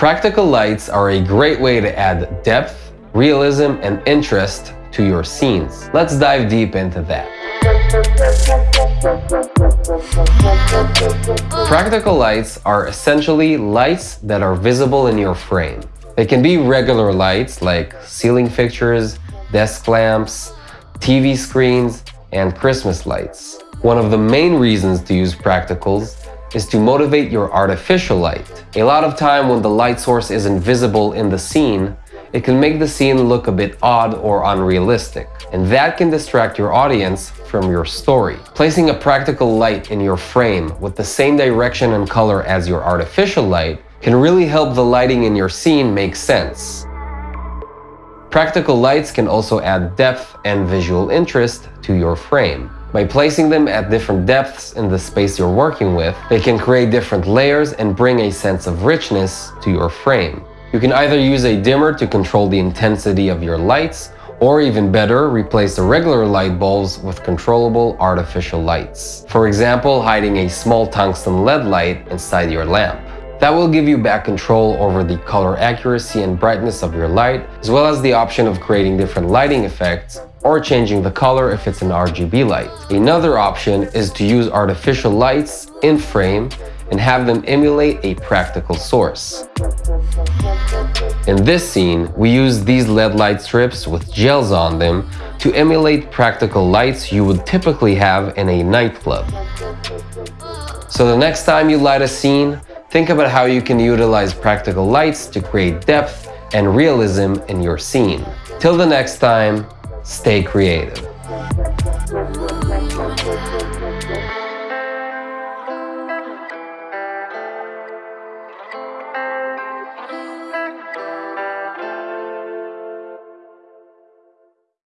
Practical lights are a great way to add depth, realism, and interest to your scenes. Let's dive deep into that. Practical lights are essentially lights that are visible in your frame. They can be regular lights like ceiling fixtures, desk lamps, TV screens, and Christmas lights. One of the main reasons to use practicals is to motivate your artificial light. A lot of time when the light source isn't visible in the scene, it can make the scene look a bit odd or unrealistic, and that can distract your audience from your story. Placing a practical light in your frame with the same direction and color as your artificial light can really help the lighting in your scene make sense. Practical lights can also add depth and visual interest to your frame. By placing them at different depths in the space you're working with, they can create different layers and bring a sense of richness to your frame. You can either use a dimmer to control the intensity of your lights, or even better, replace the regular light bulbs with controllable artificial lights. For example, hiding a small tungsten LED light inside your lamp. That will give you back control over the color accuracy and brightness of your light, as well as the option of creating different lighting effects or changing the color if it's an RGB light. Another option is to use artificial lights in frame and have them emulate a practical source. In this scene, we use these LED light strips with gels on them to emulate practical lights you would typically have in a nightclub. So the next time you light a scene, think about how you can utilize practical lights to create depth and realism in your scene. Till the next time, Stay creative.